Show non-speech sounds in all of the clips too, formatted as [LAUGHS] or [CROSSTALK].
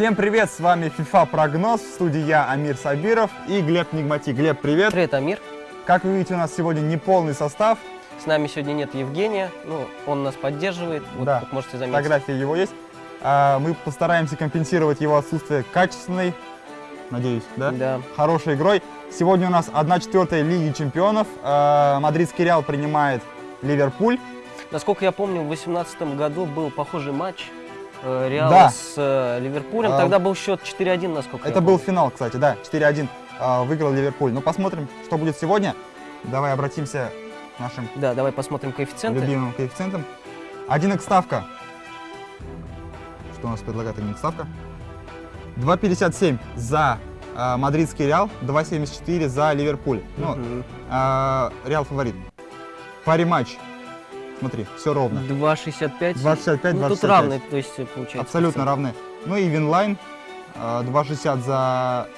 Всем привет, с вами FIFA Прогноз, в студии я, Амир Сабиров и Глеб Нигмати. Глеб, привет. Привет, Амир. Как вы видите, у нас сегодня неполный состав. С нами сегодня нет Евгения, ну, он нас поддерживает, вот, Да. как можете заметить. Фотографии его есть. А, Мы постараемся компенсировать его отсутствие качественной, надеюсь, да? Да. Хорошей игрой. Сегодня у нас 1-4 Лиги Чемпионов. А, Мадридский Реал принимает Ливерпуль. Насколько я помню, в 2018 году был похожий матч Реала Да. с э, Ливерпулем. А, Тогда был счет 4-1, насколько Это был финал, кстати, да, 4-1 а, выиграл Ливерпуль. Ну, посмотрим, что будет сегодня. Давай обратимся к нашим Да, давай посмотрим коэффициенты. любимым коэффициентом. 1 ставка. Что у нас предлагает 1 ставка? 2,57 за а, мадридский Реал, 2,74 за Ливерпуль. Ну, Мгм. а, Реал фаворит. Parimatch. Смотри, все ровно. 2,65. 2,65, Ну, тут 2,65. равные, то есть, получается. Абсолютно равны. Ну и Winline. а, 2,60 за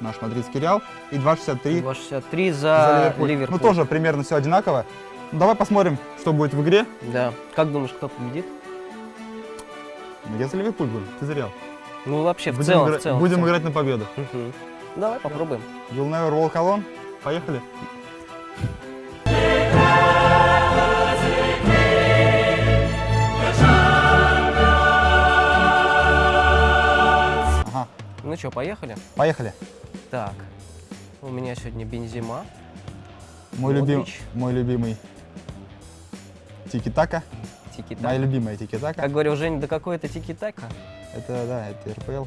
наш мадридский Реал и 2,63 2,63 за за, Ливерпуль. Ливерпуль. Ну тоже примерно все одинаково. Ну, давай посмотрим, что будет в игре. Да. Как думаешь, кто победит? Ну, Я за Ливерпуль буду, ты за Реал. Ну, вообще, в Будем, целом, игра- в целом. в будем целом. играть на победу. Мгм. Давай попробуем. You'll never walk alone. Поехали. Ну что, поехали? поехали. Так. У меня сегодня Бензима. Мой, любим, мой любимый тики-така. Тики Моя любимая тики-така. Как говорил Женя, да какой это тики-така? Это, да, это РПЛ.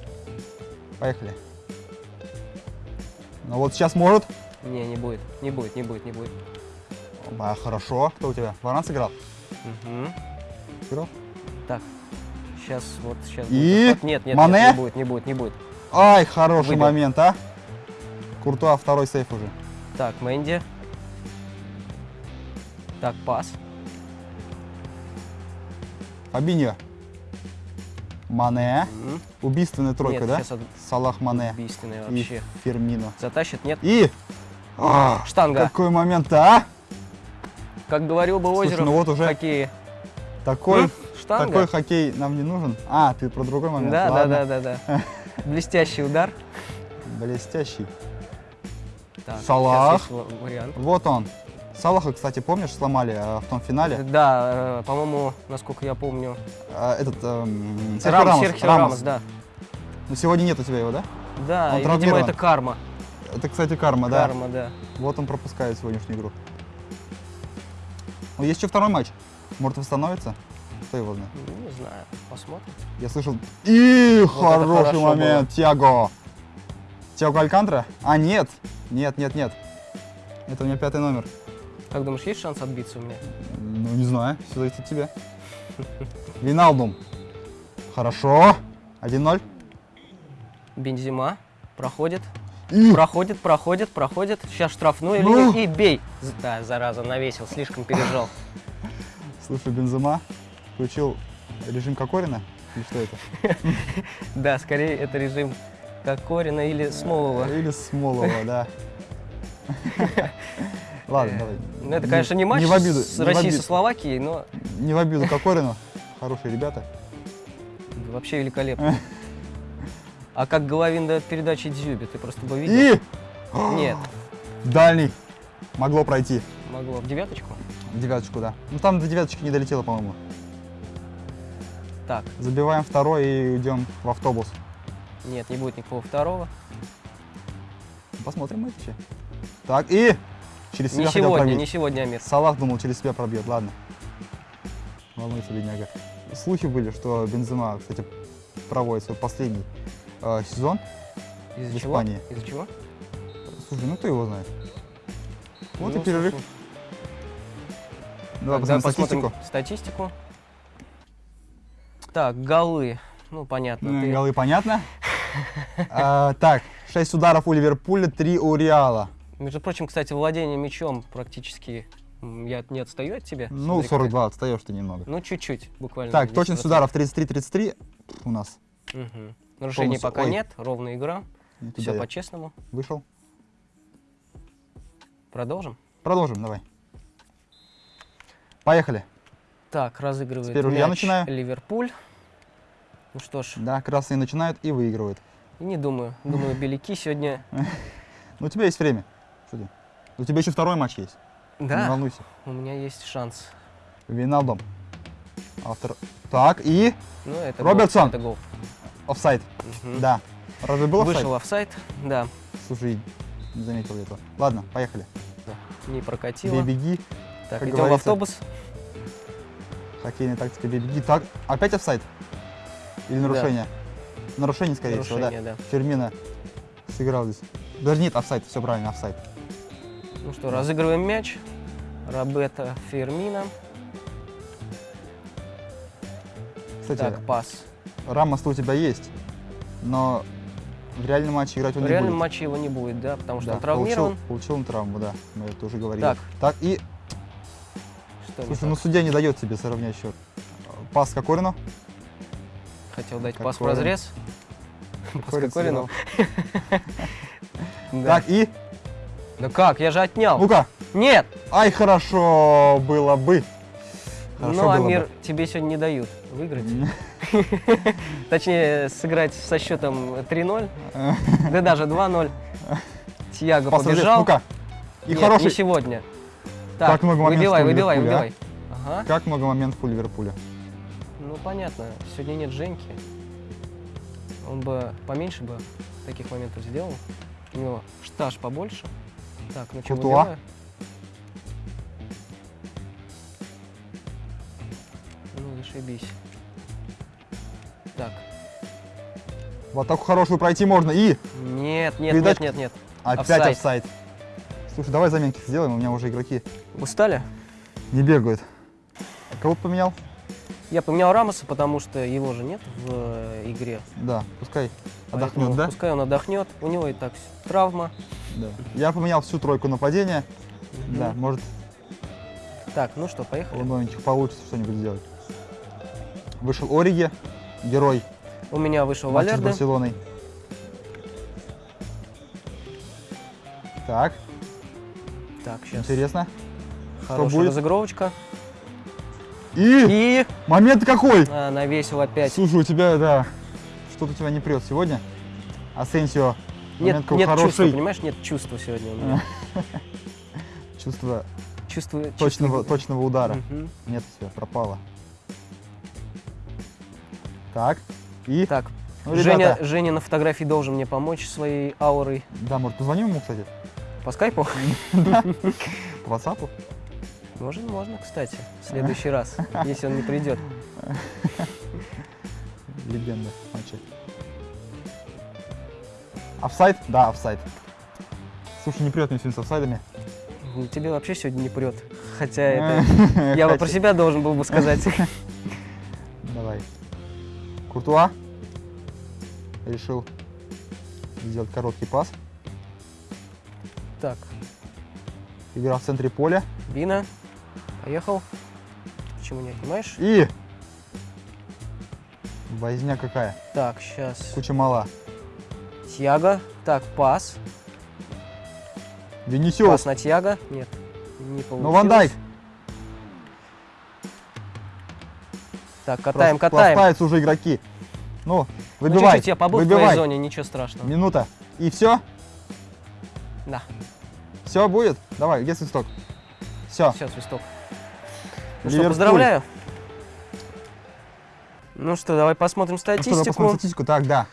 Поехали. Ну вот сейчас может. Не, не будет, не будет, не будет, не будет. А, хорошо. Кто у тебя? Варан сыграл? Мгм. Сыграл? Так, сейчас, вот сейчас. И? будет. Нет, нет, Мане? нет, не будет, не будет, не будет. Ай, хороший Выбил. момент, а. Куртуа второй сейф уже. Так, Мэнди. Так, пас. Фабиньо. Мане. М. Убийственная тройка, Нет, да? от- Салах Мане. убийственный И вообще. Фермино. Затащит, нет? И... А, Штанга. какой момент, а? Как говорил бы Слушай, Озеров, ну вот уже какие. Такой, М? Штанга? такой хоккей нам не нужен. А, ты про другой момент. да, да, Ладно. да, да, да. [LAUGHS] Блестящий удар. Блестящий. Так, Салах. Вот он. Салаха, кстати, помнишь, сломали э, в том финале? Да, э, по-моему, насколько я помню. Э, этот Серхио Рамос, Рамос, Рамос. Рамос, да. Но сегодня нет у тебя его, да? Да, Он и, видимо, это карма. Это, кстати, карма, да. Карма, да. Вот он пропускает сегодняшнюю игру. Есть еще второй матч. Может, восстановится? Кто его знает? Ну, Не знаю, посмотрим. Я слышал... И это хороший момент, Тиаго. Тиаго Алькантра? А, нет. Нет, нет, нет. Это у меня пятый номер. Как думаешь, есть шанс отбиться у меня? Ну, не знаю, все зависит от тебя. [LAUGHS] Виналдум. Хорошо. 1-0. Бензима проходит, И... проходит, проходит, проходит. Сейчас штрафную Ну. линию и бей. Да, зараза, навесил, слишком пережал. Слушай, Бензема включил режим Кокорина? Или что это? [LAUGHS] Да, скорее это режим Кокорина или Смолова. Или Смолова, [LAUGHS] да. [LAUGHS] Ладно, давай. Ну, это, конечно, не матч в обиду, с не Россией со Словакией, но Не в обиду Кокорину. Хорошие ребята. вообще великолепно. А как Головин дает передачи Дзюбе, ты просто бы видел? И... [GASPS] Нет, [GASPS] Дальний. Могло пройти. могло. В девяточку? В девяточку, да. Ну там до девяточки не долетело, по-моему. Так, Забиваем второй и идем в автобус. нет, не будет никакого второго. Посмотрим матчи. Так, и... Через себя Не хотел сегодня, пробить. не сегодня, Амир. Салах думал, через себя пробьет, ладно. Волнуется бедняга. Слухи были, что Бензема, кстати, проводит свой последний э, сезон. Из-за В чего? Испании. Из-за чего? Слушай, ну кто его знает? Вот Ну, и перерыв. слушай, Давай Тогда посмотрим посмотрим статистику. статистику. Так, голы. Ну, понятно. Ну, ты- Голы понятно. А, Так, 6 ударов у Ливерпуля, 3 у Реала. Между прочим, кстати, владение мячом практически я не отстаю от тебя. Ну, Смотри, 42, отстаешь ты немного. Ну, чуть-чуть, буквально. Так, 10%. точность ударов 33-33 у нас. Мгм. Нарушений Полностью- пока ой. нет, ровная игра. Не туда Все по-честному. Вышел. Продолжим. Продолжим, давай. Поехали. Так, разыгрывает Теперь уже я мяч начинаю. Ливерпуль. Ну что ж, Да, красные начинают и выигрывают. и не думаю. Думаю, беляки сегодня... [LAUGHS] Ну, у тебя есть время. Ты? У тебя еще второй матч есть. Не Да, волнуйся. у меня есть шанс. Виналдом. Автор. Так, и Ну, это Робертсон. Гол, это гол. офсайд. Мгм. Да. Разве был офсайд? Вышел офсайд, да, Слушай, не заметил я этого. Ладно, поехали. не прокатило. Бей-беги. Так, идем в автобус. Хоккейная тактика бей-беги. Так, опять офсайд? Или нарушение? Нарушение, скорее всего, да. Нарушение, да. Фермина сыграл здесь. Даже нет, офсайд, все правильно, офсайд. Ну что, разыгрываем мяч. Робета Фермина. Кстати, Так, пас. Рамос у тебя есть, но в реальном матче играть он В не реальном будет. матче его не будет, да, потому что Да, он травмирован. Получил, получил он травму, да, мы это уже говорили. Так. Так, и, Что слушай, так? ну судья не дает тебе сравнять счет. Пас Кокорину. Хотел дать пас в разрез. Пас Кокорину. [LAUGHS] Так, и, Да как, я же отнял. ну-ка, Нет! ай, хорошо было бы. Хорошо Ну, Амир, бы. тебе сегодня не дают выиграть. [LAUGHS] Точнее, сыграть со счетом 3-0, [LAUGHS] да даже 2-0. Тьяго побежал. ну-ка. И Нет, хороший. не сегодня. Так, Как много моментов выбивай, выбивай, а? выбивай. Ага. Как много моментов у Ливерпуля. Ну, понятно. Сегодня нет Женьки. Он бы поменьше бы таких моментов сделал. У него штаж побольше. Так, ну что, выбиваю? Ну, зашибись. Так. В атаку хорошую пройти можно. И Нет, нет, Передачка. нет, нет, нет. опять Офсайд. Слушай, давай заменки сделаем, у меня уже игроки Устали? не бегают. А кого поменял? Я поменял Рамоса, потому что его же нет в э, игре. Да, пускай Поэтому отдохнет, да? Пускай он отдохнет. У него и так травма. Да. Я поменял всю тройку нападения. Да, Мгм. может Так, ну что, поехали. у новеньких получится что-нибудь сделать. Вышел Ориги, герой У меня вышел матча с Валерде. Барселоной. Так, Так, сейчас. интересно. Хорошая будет? разыгровочка. И И момент какой! а, навесил опять. Слушай, у тебя, да, что-то тебя не прет сегодня. Асенсио, Нет, нет чувства, хороший. понимаешь, нет чувства сегодня у меня. [LAUGHS] Чувство Чувство, точного, чувство- точного удара. Мгм. Нет, все, пропало. Так, и... Так, ну, Женя, ребята, Женя на фотографии должен мне помочь своей аурой. Да, может, позвоним ему, кстати, По скайпу? [LAUGHS] по WhatsApp? Можно, можно, кстати, в следующий раз, если он не придет. Легенда матча. Офсайд? Да, офсайд. Слушай, не прет мне сегодня с офсайдами. Ну, Тебе вообще сегодня не прет. Хотя [LAUGHS] это... Я бы про себя должен был бы сказать. Давай. Куртуа решил сделать короткий пас. Так, Игра в центре поля. Бина, поехал. Почему не отнимаешь? И... Возня какая. Так, сейчас. Куча мала. Тьяго. Так, пас. Венисиус. Пас на Тьяго. Нет, не получилось. Ну, Ван Дайк. Так, катаем, Прос- катаем. Проспаются уже игроки. Ну, Ну, выбивай. чуть-чуть я побыл в выбивай. твоей зоне, ничего страшного. Минута. И все? Да, Все будет? Давай, где свисток? Все. все, свисток. Ну что, поздравляю. Ну что, давай посмотрим Ну что, статистику. посмотрим статистику. Так, да.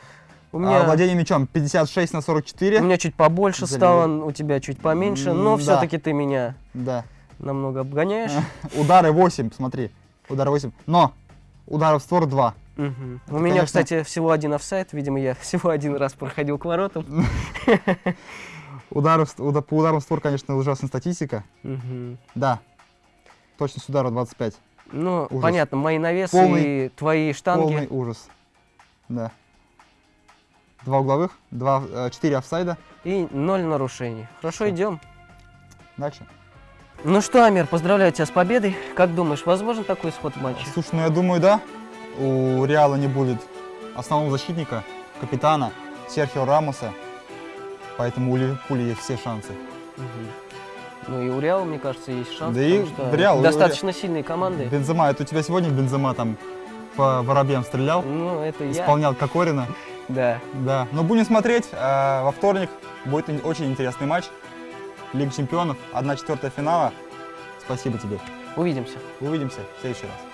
У А, меня, владение мячом 56 на 44. у меня чуть побольше Залили. стало, у тебя чуть поменьше, но да. все-таки ты меня Да. намного обгоняешь. [LAUGHS] Удары 8, смотри. Удары 8. Но ударов в створ 2. Мгм. У меня, конечно- кстати, всего один офсайд. Видимо, я [LAUGHS] всего один раз проходил к воротам. [LAUGHS] Ударов, по ударам в створ, конечно, ужасная статистика. Мгм. Да. Точность удара 25. Ну, Ужас. понятно, мои навесы Полный- и твои штанги. Полный ужас. Да. Два угловых, два, э, четыре офсайда. И ноль нарушений. Хорошо, Всё. идем. Дальше. Ну что, Амир, поздравляю тебя с победой. Как думаешь, возможен такой исход матча? Слушай, ну я думаю, да. У Реала не будет основного защитника, капитана Серхио Рамоса. Поэтому у Ливерпуля есть все шансы. Мгм. Ну и у Реала, мне кажется, есть шанс. Да и что Реал- у достаточно сильные команды. Бензема, это у тебя сегодня Бензема там по воробьям стрелял, Ну, это я. исполнял Кокорина. Да. Да, но будем смотреть. э, Во вторник будет очень интересный матч. Лига чемпионов, 1 четвертая финала. Спасибо тебе. Увидимся. Увидимся в следующий раз.